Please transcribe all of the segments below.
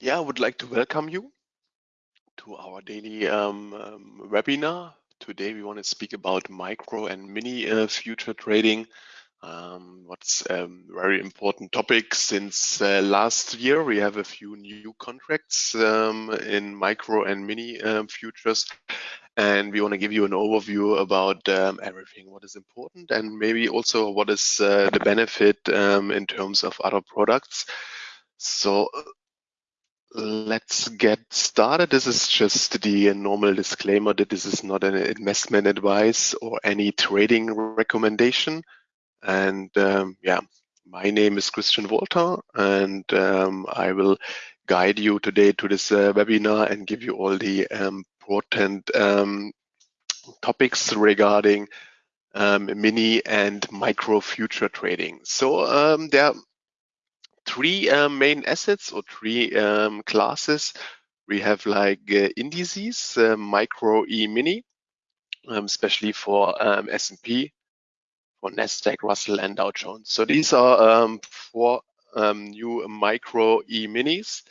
Yeah, I would like to welcome you to our daily um, um, webinar. Today we want to speak about micro and mini uh, future trading. Um, what's a um, very important topic since uh, last year we have a few new contracts um, in micro and mini um, futures and we want to give you an overview about um, everything what is important and maybe also what is uh, the benefit in terms of other products so Let's get started. This is just the normal disclaimer that this is not an investment advice or any trading recommendation. And um, yeah, my name is Christian Walter, and um, I will guide you today to this uh, webinar and give you all the um, important topics regarding um, mini and micro future trading. So um, there three um, main assets or three um, classes. We have like uh, indices, uh, micro, E, mini, um, especially for um, S&P, for Nasdaq, Russell, and Dow Jones. So these are um, four um, new micro E minis.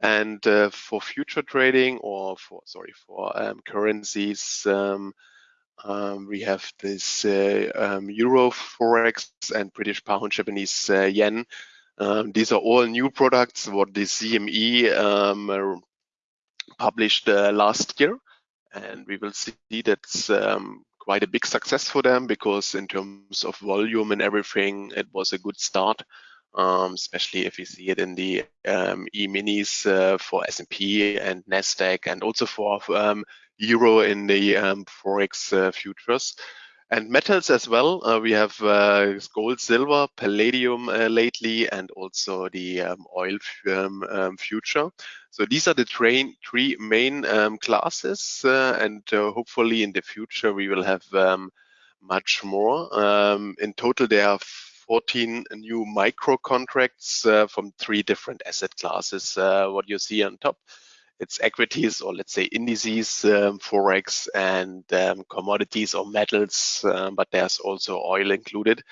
And uh, for future trading or for, sorry, for currencies, um, we have this uh, um, Euro Forex and British Pound, Japanese uh, Yen, um, these are all new products what the CME um, published uh, last year. And we will see that's um, quite a big success for them because in terms of volume and everything, it was a good start. Um, especially if you see it in the um, e-minis uh, for S&P and Nasdaq, and also for um, Euro in the forex uh, futures. And metals as well. Uh, we have uh, gold, silver, palladium uh, lately, and also the um, oil um, um, future. So these are the train, three main um, classes, uh, and uh, hopefully in the future we will have um, much more. Um, in total, there are 14 new micro contracts uh, from three different asset classes. what you see on top it's equities or let's say indices, um, forex, and um, commodities or metals, um, but there's also oil included.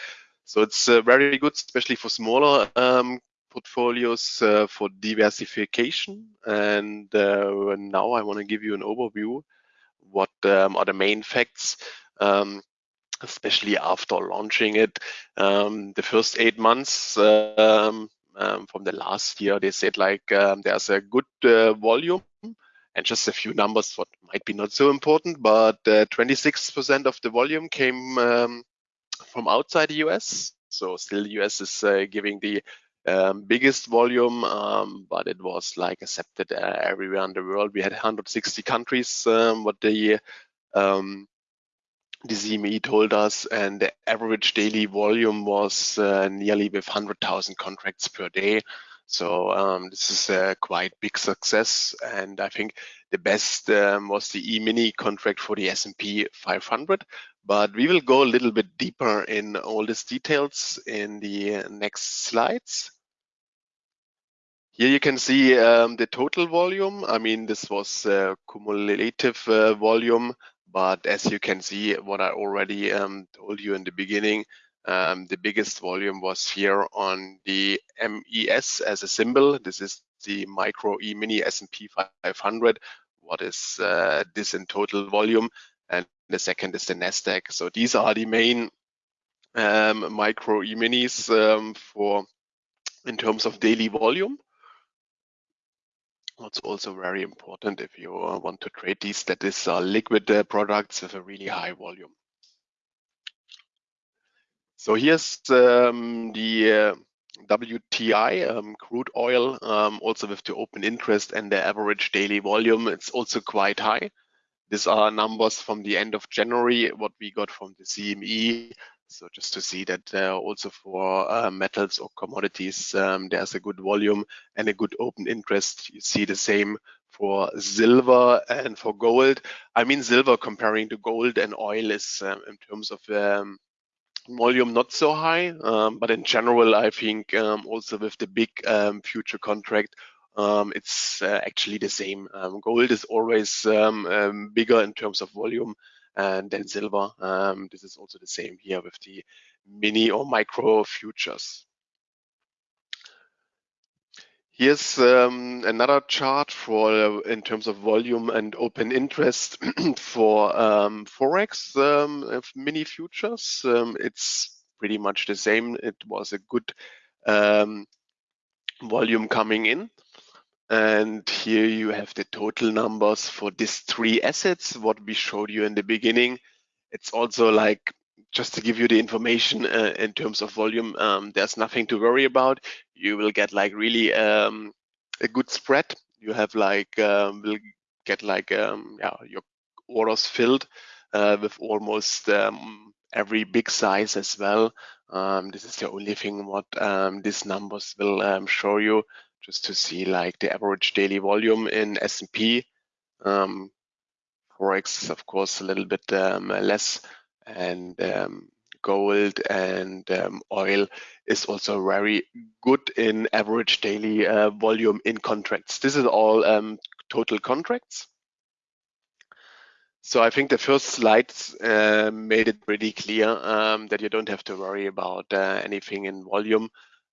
So it's uh, very good, especially for smaller um, portfolios uh, for diversification. And uh, now I want to give you an overview. What um, are the main facts? Um, especially after launching it, the first eight months um, um, from the last year. They said like um, there's a good uh, volume and just a few numbers what might be not so important, but 26% uh, of the volume came um, from outside the US. So still the US is uh, giving the um, biggest volume, um, but it was like accepted uh, everywhere in the world. We had 160 countries, um, what the the CME told us, and the average daily volume was uh, nearly with 100,000 contracts per day. So um, this is a quite big success, and I think the best um, was the E-mini contract for the S&P 500. But we will go a little bit deeper in all these details in the next slides. Here you can see um, the total volume. I mean, this was uh, cumulative uh, volume but as you can see, what I already um, told you in the beginning, um, the biggest volume was here on the MES as a symbol. This is the micro E-mini S&P 500. What is uh, this in total volume? And the second is the NASDAQ. So these are the main um, micro E-minis um, for in terms of daily volume. What's also very important if you uh, want to trade these, that is are liquid uh, products with a really high volume. So here's um, the uh, WTI um, crude oil, um, also with the open interest and the average daily volume. It's also quite high. These are numbers from the end of January, what we got from the CME so just to see that also for uh, metals or commodities, um, there's a good volume and a good open interest. You see the same for silver and for gold. I mean, silver comparing to gold and oil is um, in terms of um, volume not so high, um, but in general, I think um, also with the big um, future contract, um, it's uh, actually the same. Gold is always bigger in terms of volume and then silver. Um, this is also the same here with the mini or micro futures. Here's um, another chart for uh, in terms of volume and open interest for um, Forex um, mini futures. Um, it's pretty much the same. It was a good um, volume coming in. And here you have the total numbers for these three assets, what we showed you in the beginning. It's also like just to give you the information uh, in terms of volume, um, there's nothing to worry about. You will get like really um, a good spread. You have like um, will get like um, yeah your orders filled uh, with almost um, every big size as well. Um, this is the only thing what um, these numbers will show you, just to see like the average daily volume in S&P. Um, Forex is of course a little bit um, less and um, gold and um, oil is also very good in average daily uh, volume in contracts. This is all um, total contracts. So I think the first slides uh, made it pretty clear um, that you don't have to worry about uh, anything in volume.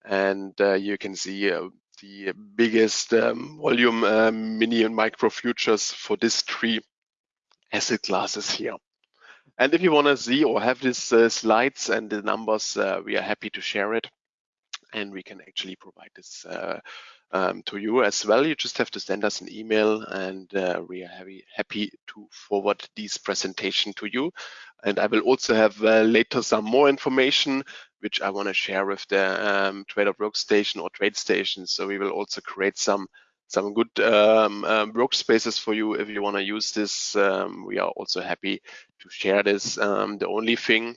And uh, you can see uh, the biggest um, volume uh, mini and micro futures for these three asset classes here. And if you want to see or have these uh, slides and the numbers, uh, we are happy to share it. And we can actually provide this uh, um, to you as well. You just have to send us an email and uh, we are happy, happy to forward this presentation to you. And I will also have uh, later some more information which I want to share with the um, Trader Workstation or TradeStation. So we will also create some some good um, um, workspaces for you if you want to use this. Um, we are also happy to share this. Um, the only thing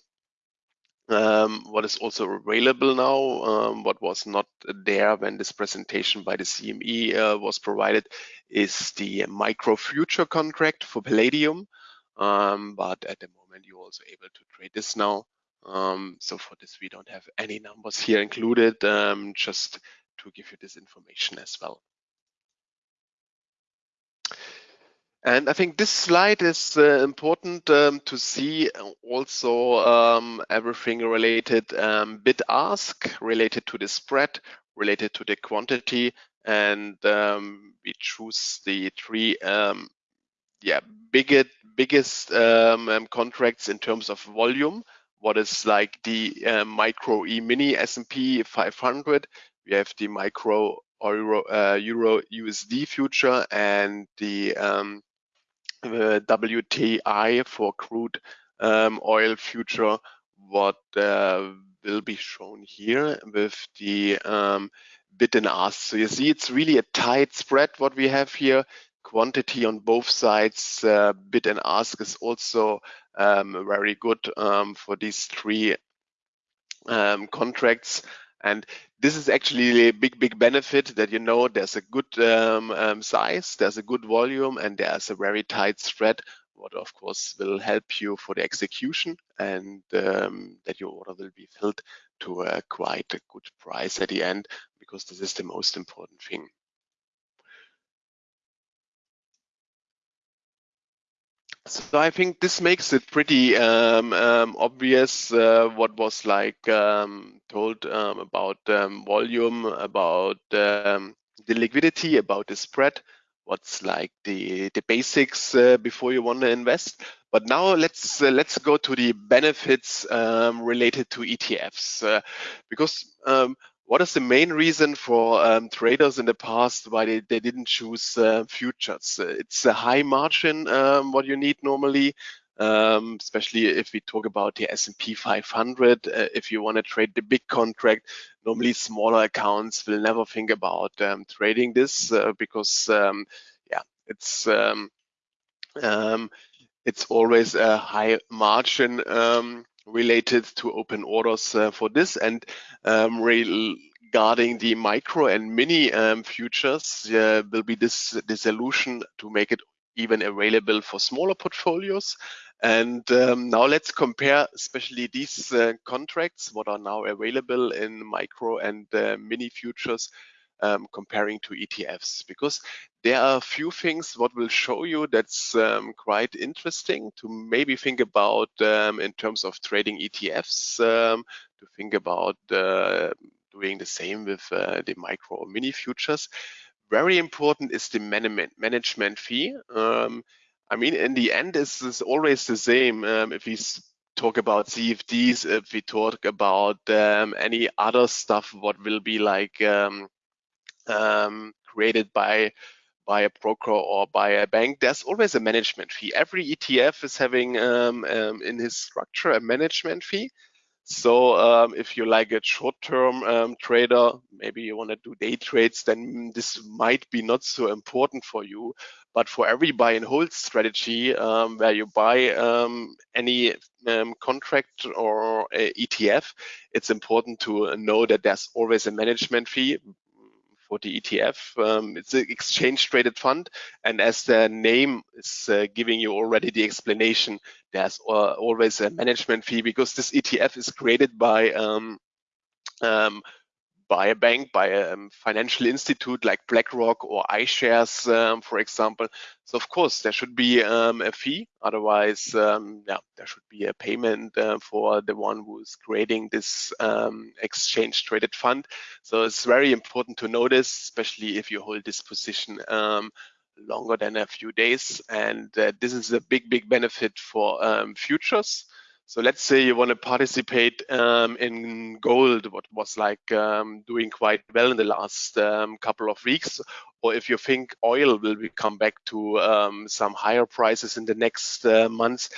um, what is also available now, what was not there when this presentation by the CME uh, was provided, is the micro future contract for Palladium. but at the moment, you're also able to trade this now. So for this, we don't have any numbers here included, just to give you this information as well. And I think this slide is uh, important um, to see also um, everything related um, bid ask, related to the spread, related to the quantity, and um, we choose the three um, yeah biggest biggest um, contracts in terms of volume. What is like the uh, micro E mini S&P 500? We have the micro Euro, uh, Euro USD future and the um, the WTI for crude um, oil future, what uh, will be shown here with the um, bid and ask. So you see it's really a tight spread what we have here. Quantity on both sides, uh, bid and ask is also very good um, for these three um, contracts. And this is actually a big, big benefit that you know there's a good um, um, size, there's a good volume, and there's a very tight spread, what of course will help you for the execution and um, that your order will be filled to a quite a good price at the end, because this is the most important thing. So I think this makes it pretty um, um, obvious uh, what was like um, told um, about um, volume, about um, the liquidity, about the spread, what's like the the basics uh, before you want to invest. But now let's uh, let's go to the benefits related to ETFs uh, because what is the main reason for um, traders in the past why they, they didn't choose uh, futures? It's a high margin, um, what you need normally, um, especially if we talk about the S&P 500. Uh, if you want to trade the big contract, normally smaller accounts will never think about um, trading this uh, because, um, yeah, it's um, it's always a high margin related to open orders uh, for this and um, regarding the micro and mini um, futures uh, will be this, this solution to make it even available for smaller portfolios. And um, now let's compare especially these uh, contracts, what are now available in micro and uh, mini futures um, comparing to ETFs because there are a few things what will show you that's um, quite interesting to maybe think about um, in terms of trading ETFs, um, to think about uh, doing the same with uh, the micro or mini futures. Very important is the management fee. Um, I mean, in the end, it's, it's always the same. Um, if we talk about CFDs, if we talk about um, any other stuff, what will be like um, um, created by by a broker or by a bank, there's always a management fee. Every ETF is having um, um, in his structure a management fee. So um, if you're like a short-term um, trader, maybe you want to do day trades, then this might be not so important for you. But for every buy and hold strategy, um, where you buy um, any contract or ETF, it's important to know that there's always a management fee for the ETF. Um, it's an exchange traded fund. And as the name is uh, giving you already the explanation, there's uh, always a management fee because this ETF is created by um, um, by a bank, by a um, financial institute like BlackRock or iShares, um, for example. So of course there should be um, a fee. Otherwise, um, yeah, there should be a payment uh, for the one who is creating this um, exchange traded fund. So it's very important to notice, especially if you hold this position longer than a few days. And uh, this is a big, big benefit for futures. So let's say you want to participate um, in gold, what was like um, doing quite well in the last um, couple of weeks, or if you think oil will come back to um, some higher prices in the next uh, months,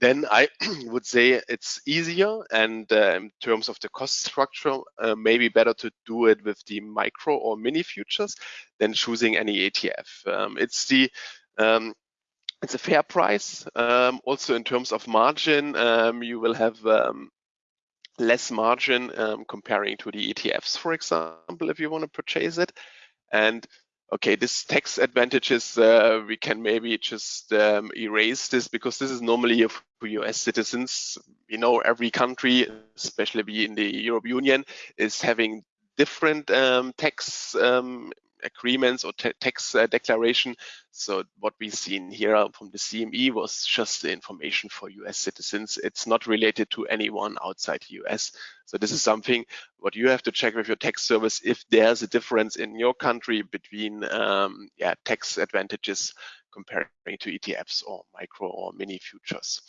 then I would say it's easier and uh, in terms of the cost structure, uh, maybe better to do it with the micro or mini futures than choosing any ETF. Um, it's the um, it's a fair price. Um, also in terms of margin, um, you will have um, less margin um, comparing to the ETFs, for example, if you want to purchase it. And okay, this tax advantages, uh, we can maybe just um, erase this because this is normally for US citizens. You know, every country, especially in the European Union, is having different um, tax um, agreements or tax uh, declaration. So what we've seen here from the CME was just the information for US citizens. It's not related to anyone outside the US. So this is something what you have to check with your tax service if there's a difference in your country between um, yeah, tax advantages comparing to ETFs or micro or mini futures.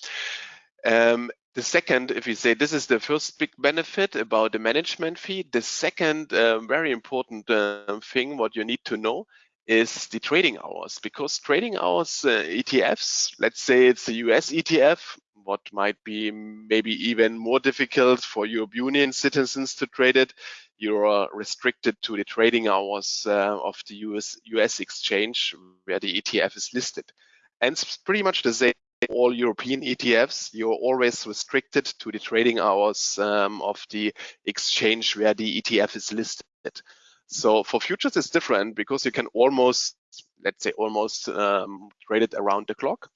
Um, the second, if you say this is the first big benefit about the management fee, the second uh, very important uh, thing what you need to know is the trading hours because trading hours uh, ETFs, let's say it's a US ETF, what might be maybe even more difficult for European Union citizens to trade it, you're restricted to the trading hours uh, of the US, US exchange where the ETF is listed. And it's pretty much the same all European ETFs, you're always restricted to the trading hours um, of the exchange where the ETF is listed. So for futures, it's different because you can almost, let's say, almost um, trade it around the clock.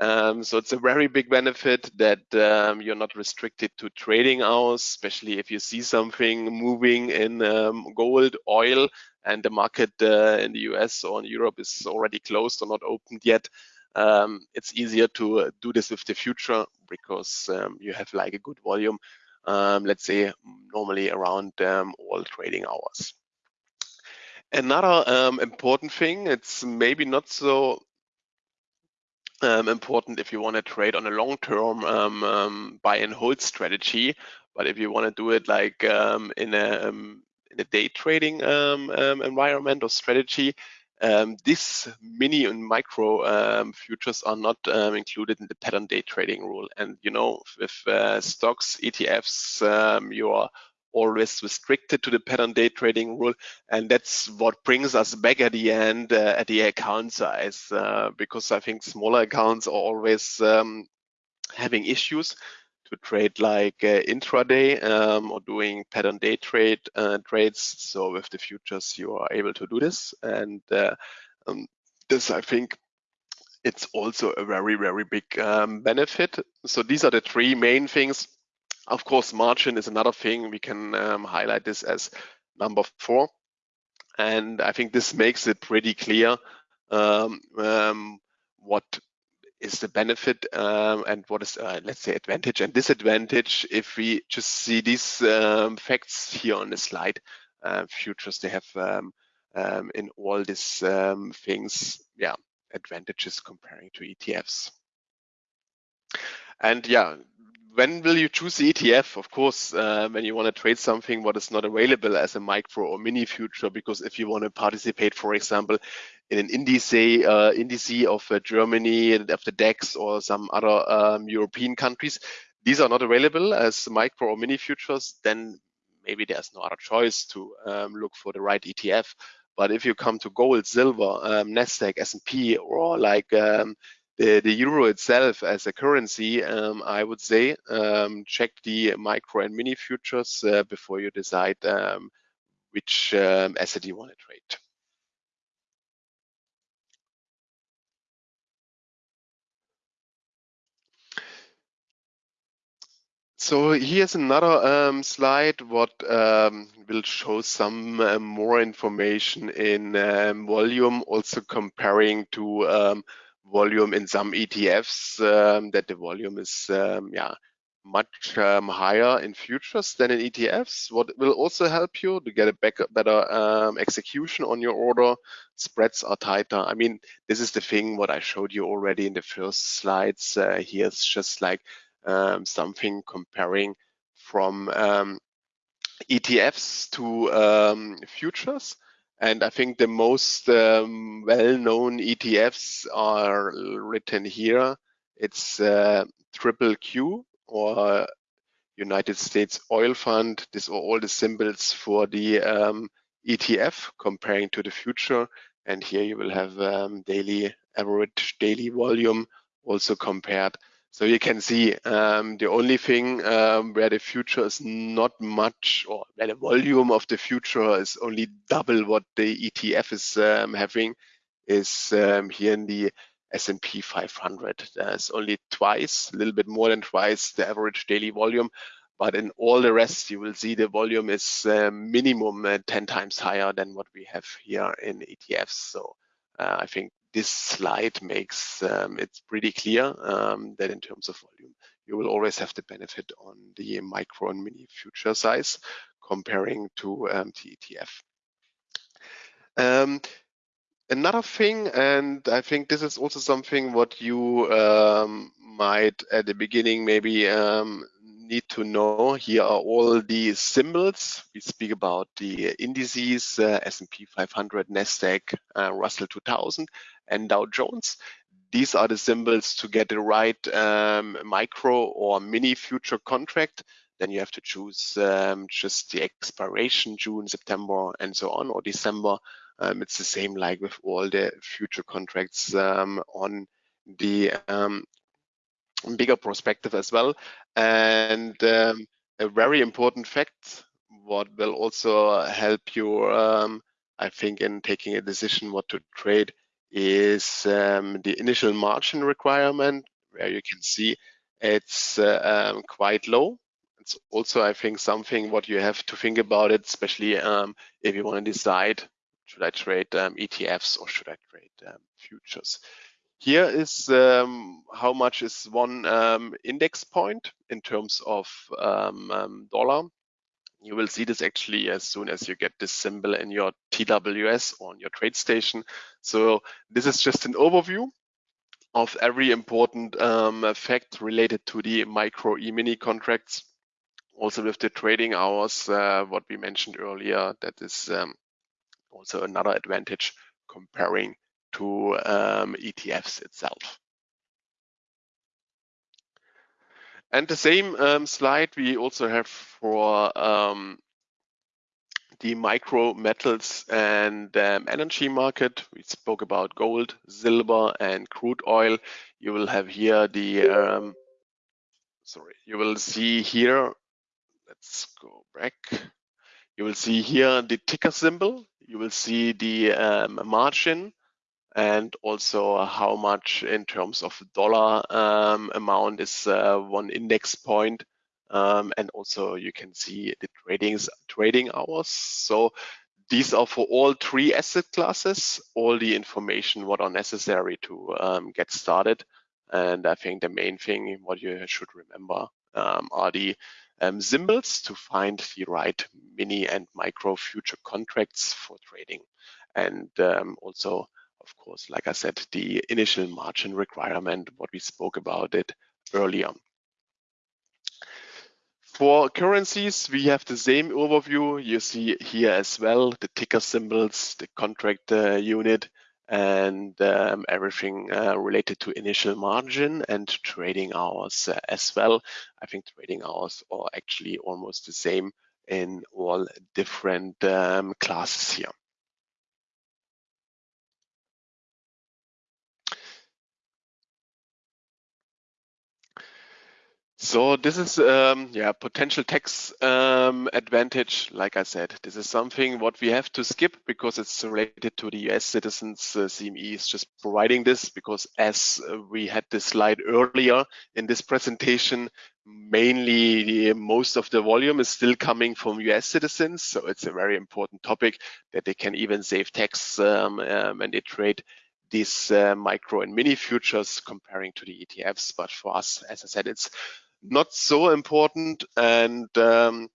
Um, so it's a very big benefit that um, you're not restricted to trading hours, especially if you see something moving in um, gold, oil, and the market uh, in the US or in Europe is already closed or not opened yet um, it's easier to uh, do this with the future because um, you have like a good volume, um, let's say normally around um, all trading hours. Another um, important thing, it's maybe not so um, important if you want to trade on a long-term buy and hold strategy, but if you want to do it like in a in a day trading environment or strategy, um, these mini and micro um, futures are not um, included in the pattern day trading rule. And you know, with uh, stocks, ETFs, um, you are always restricted to the pattern day trading rule. And that's what brings us back at the end uh, at the account size, uh, because I think smaller accounts are always um, having issues to trade like uh, intraday um, or doing pattern day trade uh, trades. So with the futures, you are able to do this. And uh, um, this, I think, it's also a very, very big um, benefit. So these are the three main things. Of course, margin is another thing. We can um, highlight this as number four. And I think this makes it pretty clear um, um, what is the benefit um, and what is, uh, let's say, advantage and disadvantage if we just see these um, facts here on the slide. Uh, futures, they have um, um in all these um, things, yeah, advantages comparing to ETFs. And yeah, when will you choose the ETF? Of course, uh, when you want to trade something what is not available as a micro or mini future, because if you want to participate, for example, in an indice, uh, indice of uh, Germany, of the DAX or some other um, European countries, these are not available as micro or mini futures, then maybe there's no other choice to um, look for the right ETF. But if you come to gold, silver, um, Nasdaq, S&P, or like um, the, euro itself as a currency, um, I would say um, check the micro and mini futures uh, before you decide um, which um, asset you want to trade. So here's another um, slide what um, will show some uh, more information in um, volume, also comparing to volume in some ETFs um, that the volume is um, yeah much um, higher in futures than in ETFs. What will also help you to get a better, better um, execution on your order. Spreads are tighter. I mean, this is the thing what I showed you already in the first slides. Uh, here's just like um, something comparing from um, ETFs to futures. And I think the most um, well-known ETFs are written here. It's uh, Triple Q or United States Oil Fund. These are all the symbols for the um, ETF comparing to the future. And here you will have um, daily average daily volume also compared so you can see um, the only thing um, where the future is not much, or where the volume of the future is only double what the ETF is um, having, is um, here in the S&P 500. There's only twice, a little bit more than twice the average daily volume. But in all the rest, you will see the volume is uh, minimum uh, 10 times higher than what we have here in ETFs. So uh, I think this slide makes um, it pretty clear um, that in terms of volume, you will always have the benefit on the micro and mini future size comparing to um, TETF. Um, another thing, and I think this is also something what you um, might at the beginning maybe um, need to know, here are all the symbols. We speak about the indices, uh, S&P 500, NASDAQ, uh, Russell 2000, and Dow Jones. These are the symbols to get the right um, micro or mini future contract. Then you have to choose um, just the expiration, June, September, and so on, or December. Um, it's the same like with all the future contracts um, on the um, bigger perspective as well. And um, a very important fact, what will also help you, I think, in taking a decision what to trade is um, the initial margin requirement, where you can see it's uh, um, quite low. It's also, I think, something what you have to think about it, especially um, if you want to decide, should I trade um, ETFs or should I trade futures? Here is um, how much is one um, index point in terms of um, um dollar. You will see this actually as soon as you get this symbol in your TWS on your TradeStation. So this is just an overview of every important um, fact related to the micro e-mini contracts. Also with the trading hours, uh, what we mentioned earlier, that is um, also another advantage comparing to um, ETFs itself. And the same um, slide we also have for um, the micro metals and um, energy market. We spoke about gold, silver, and crude oil. You will have here the, um, sorry, you will see here, let's go back. You will see here the ticker symbol. You will see the um, margin and also how much in terms of dollar um, amount is uh, one index point. Um, and also you can see the tradings, trading hours. So these are for all three asset classes, all the information what are necessary to um, get started. And I think the main thing what you should remember um, are the um, symbols to find the right mini and micro future contracts for trading. And um, also, of course, like I said, the initial margin requirement, what we spoke about it earlier. For currencies, we have the same overview. You see here as well, the ticker symbols, the contract uh, unit, and um, everything uh, related to initial margin and trading hours uh, as well. I think trading hours are actually almost the same in all different um, classes here. So this is um, yeah potential tax um, advantage. Like I said, this is something what we have to skip because it's related to the US citizens. Uh, CME is just providing this because as uh, we had this slide earlier in this presentation, mainly the, most of the volume is still coming from US citizens. So it's a very important topic that they can even save tax um, um when they trade these uh, micro and mini futures comparing to the ETFs. But for us, as I said, it's not so important and um,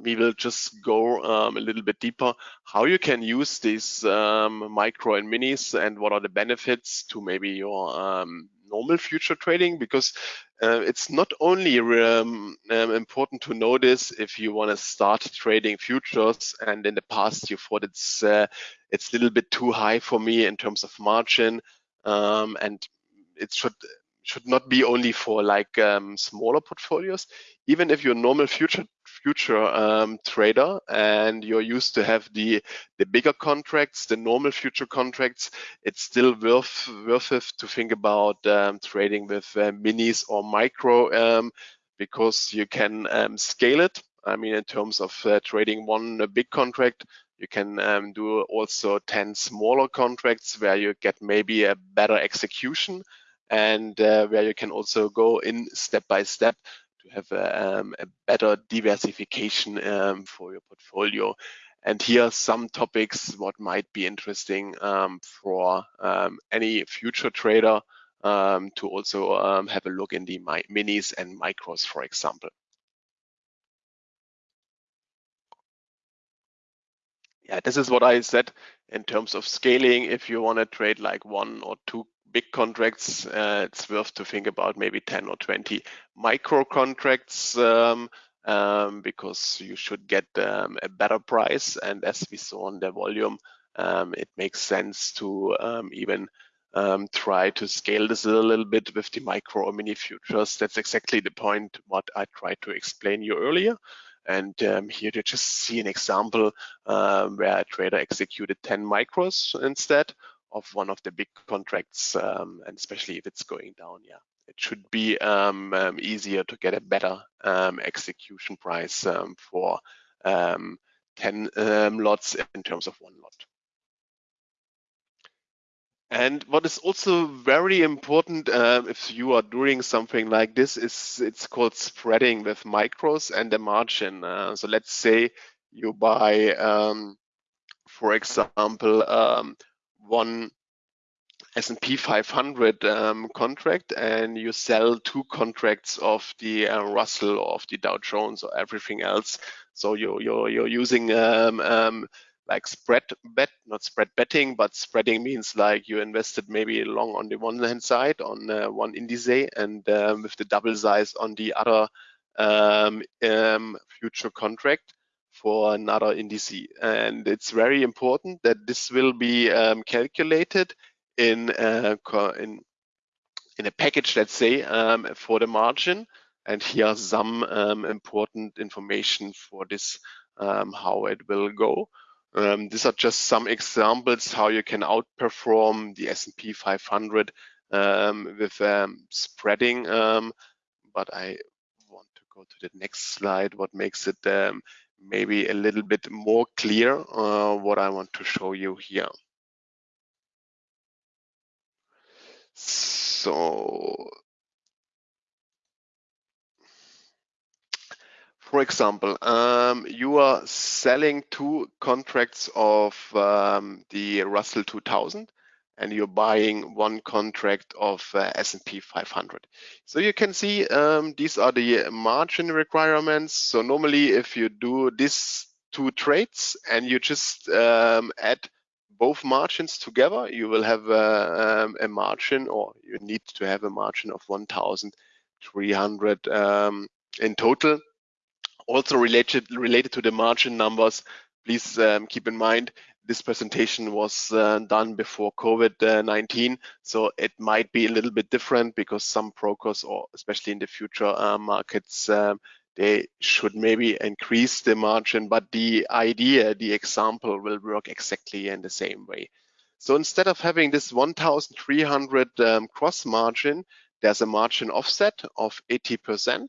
we will just go um, a little bit deeper how you can use these um, micro and minis and what are the benefits to maybe your um, normal future trading? Because uh, it's not only um, um, important to know this if you want to start trading futures and in the past you thought it's uh, it's a little bit too high for me in terms of margin um, and it should should not be only for like um, smaller portfolios. Even if you're a normal future future um, trader and you're used to have the the bigger contracts, the normal future contracts, it's still worth worth it to think about um, trading with uh, minis or micro um, because you can um, scale it. I mean, in terms of uh, trading one big contract, you can um, do also 10 smaller contracts where you get maybe a better execution and uh, where you can also go in step by step to have a, um, a better diversification um, for your portfolio. And here are some topics what might be interesting um, for um, any future trader um, to also um, have a look in the minis and micros, for example. Yeah, this is what I said in terms of scaling. If you want to trade like one or two big contracts, uh, it's worth to think about maybe 10 or 20 micro contracts um, um, because you should get um, a better price. And as we saw in the volume, um, it makes sense to um, even um, try to scale this a little bit with the micro or mini futures. That's exactly the point what I tried to explain you earlier. And here you just see an example where a trader executed 10 micros instead of one of the big contracts, um, and especially if it's going down, yeah, it should be um, um, easier to get a better um, execution price um, for um, 10 lots in terms of one lot. And what is also very important uh, if you are doing something like this is it's called spreading with micros and the margin. Uh, so let's say you buy, for example, one S&P 500 um, contract and you sell two contracts of the uh, Russell or of the Dow Jones or everything else. So you're you're, you're using um, um, like spread bet, not spread betting, but spreading means like you invested maybe long on the one hand side on uh, one indice and um, with the double size on the other um, um, future contract for another indice. And it's very important that this will be um, calculated in, uh, in, in a package, let's say, um, for the margin. And here some um, important information for this, um, how it will go. Um, these are just some examples how you can outperform the S&P 500 um, with spreading. but I want to go to the next slide, what makes it maybe a little bit more clear uh, what I want to show you here. So, for example, um, you are selling two contracts of um, the Russell 2000 and you're buying one contract of uh, S&P 500. So you can see um, these are the margin requirements. So normally if you do these two trades and you just um, add both margins together, you will have a, um, a, margin or you need to have a margin of 1,300 um, in total. Also related, related to the margin numbers, please um, keep in mind this presentation was uh, done before COVID-19, so it might be a little bit different because some brokers, or especially in the future uh, markets, um, they should maybe increase the margin, but the idea, the example will work exactly in the same way. So instead of having this 1,300 um, cross margin, there's a margin offset of 80%.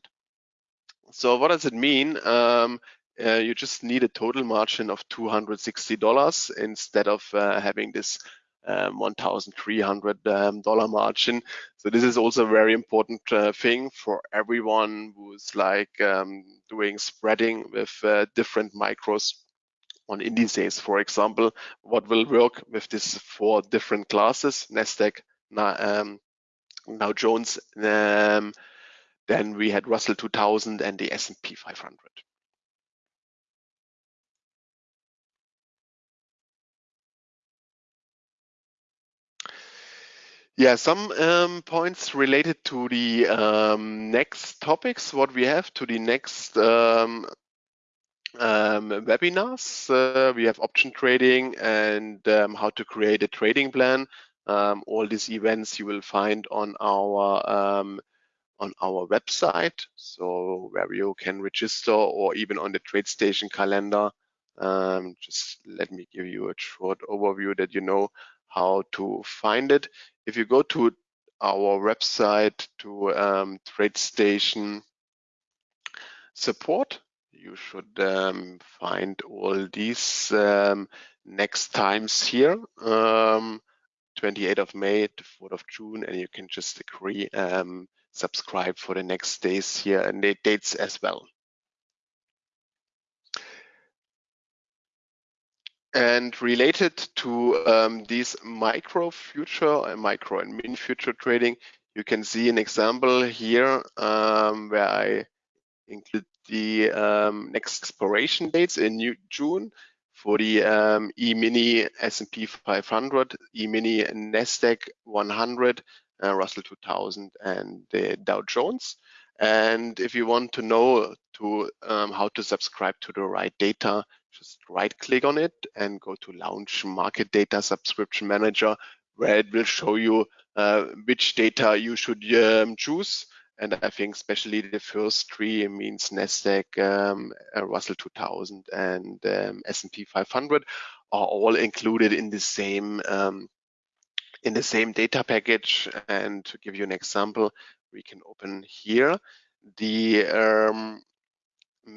So what does it mean? Um, uh, you just need a total margin of $260 instead of uh, having this um, $1,300 um, margin. So this is also a very important uh, thing for everyone who's like um, doing spreading with uh, different micros on indices. For example, what will work with these four different classes, NASDAQ, um, Jones, um, then we had Russell 2000 and the S&P 500. Yeah, some um, points related to the um, next topics, what we have to the next um, um webinars. Uh, we have option trading and um, how to create a trading plan. Um, all these events you will find on our on our website, so where you can register or even on the TradeStation calendar. just let me give you a short overview that you know how to find it. If you go to our website to um, TradeStation support, you should um, find all these um, next times here, um, 28th of May to 4th of June, and you can just agree, um, subscribe for the next days here and the dates as well. And related to um, these micro future and micro and mini future trading, you can see an example here um, where I include the um, next expiration dates in June for the um, E-mini S&P 500, E-mini Nasdaq 100, uh, Russell 2000, and the Dow Jones. And if you want to know to um, how to subscribe to the right data, just right click on it and go to launch market data subscription manager where it will show you uh, which data you should um, choose. And I think especially the first three means NASDAQ, um, uh, Russell 2000 and um, S&P 500 are all included in the same um, in the same data package. And to give you an example, we can open here the um,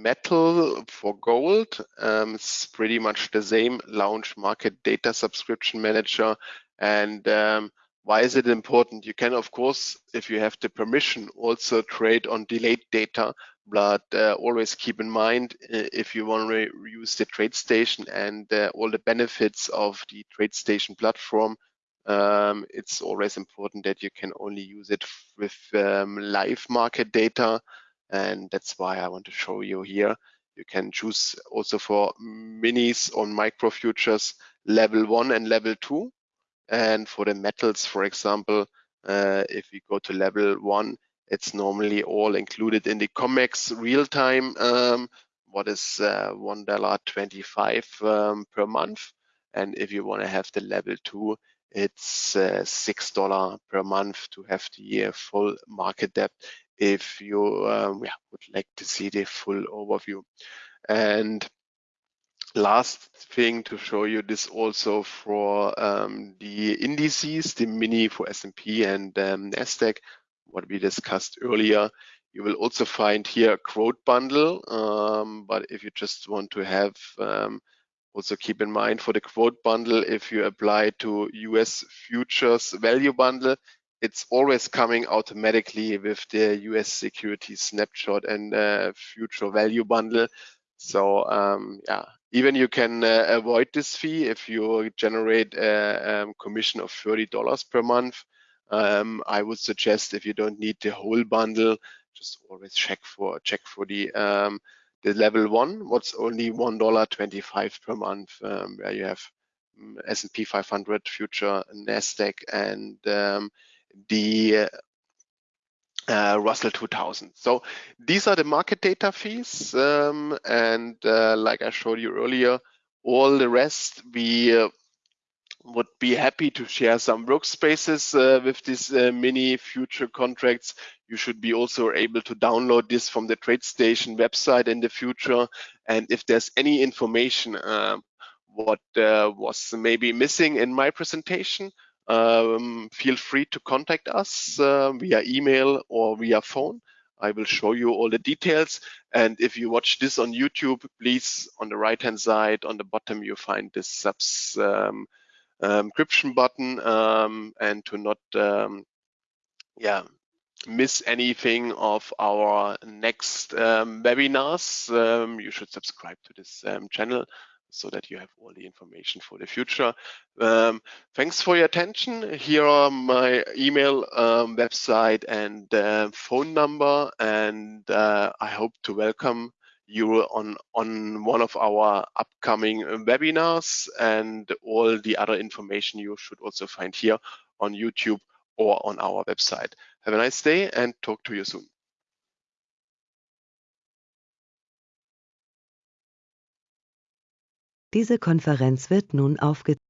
metal for gold. Um, it's pretty much the same launch market data subscription manager. And um, why is it important? You can of course if you have the permission also trade on delayed data but uh, always keep in mind uh, if you want to use the TradeStation and uh, all the benefits of the TradeStation platform um, it's always important that you can only use it with um, live market data and that's why I want to show you here. You can choose also for minis on micro futures level one and level two. And for the metals, for example, uh, if you go to level one, it's normally all included in the COMEX real time, um, what is uh, $1.25 um, per month. And if you want to have the level two, it's uh, $6 per month to have the uh, full market depth if you um, yeah, would like to see the full overview. And last thing to show you this also for um, the indices, the mini for S&P and um, NASDAQ, what we discussed earlier. You will also find here a quote bundle, um, but if you just want to have um, also keep in mind for the quote bundle, if you apply to US futures value bundle, it's always coming automatically with the US security snapshot and uh, future value bundle. So um, yeah, even you can uh, avoid this fee if you generate a um, commission of $30 per month. Um, I would suggest if you don't need the whole bundle, just always check for check for the um, the level one. What's only one dollar twenty-five per month, um, where you have mm, S&P 500 future, Nasdaq, and um, the uh, Russell 2000. So these are the market data fees. Um, and uh, like I showed you earlier, all the rest we uh, would be happy to share some workspaces uh, with these uh, mini future contracts. You should be also able to download this from the TradeStation website in the future. And if there's any information uh, what uh, was maybe missing in my presentation, um, feel free to contact us uh, via email or via phone. I will show you all the details. And if you watch this on YouTube, please, on the right-hand side, on the bottom, you find this subs um, um, encryption button um, and to not, um, yeah, miss anything of our next um, webinars, um, you should subscribe to this channel so that you have all the information for the future. Um, thanks for your attention. Here are my email, um, website, and uh, phone number, and uh, I hope to welcome you on, on one of our upcoming webinars and all the other information you should also find here on YouTube or on our website. Have a nice day and talk to you soon. Diese Konferenz wird nun aufgezeichnet.